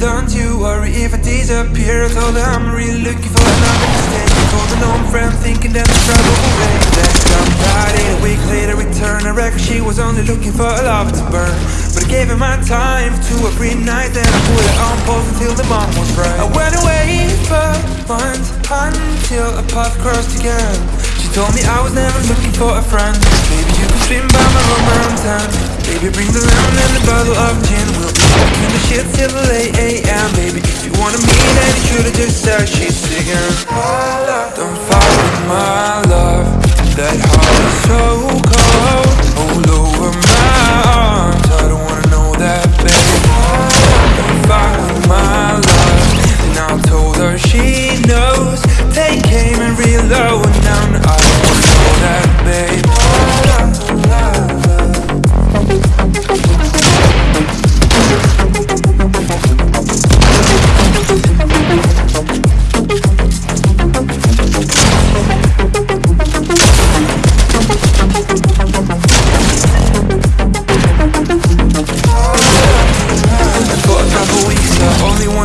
don't you worry if I disappear her I'm really looking for another mistake. An old friend thinking that the trouble will break Left somebody a week later return. I reckon she was only looking for a love to burn. But I gave her my time to every night Then I put it on pause until the bomb was right I went away for months until a path crossed again. She told me I was never looking for a friend. Maybe you can swim by my around Baby bring the lemon and a bottle of gin We'll the shit till the late a.m. Baby if you wanna meet then you should've just said she's singing. Don't fight with my love. That heart is so cold. All over my arms. I don't wanna know that baby Don't fight with my love. And I told her she knows. Take aim and reload Now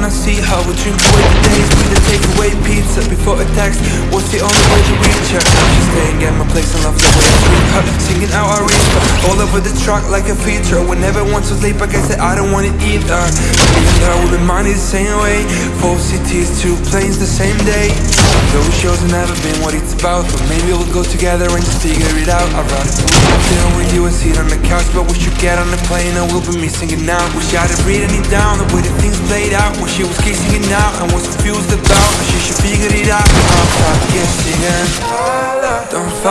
wanna see how we drink away the days. We did take away pizza before a text. Was the only way to reach her staying at my place and love the way I her Singing out our reach all over the track like a feature. Whenever want to sleep I guess that I don't want it either Me and her will be money the same way Four cities, two planes the same day. Those shows have never been what it's about But maybe we'll go together and just figure it out put up dinner with you and sit on the couch But we should get on the plane. And we'll be missing it now. Wish I'd have written it down the way the things played out. When she was kissing it now and was confused about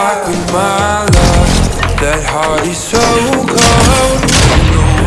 Don't with my love That heart is so cold